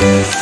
Thank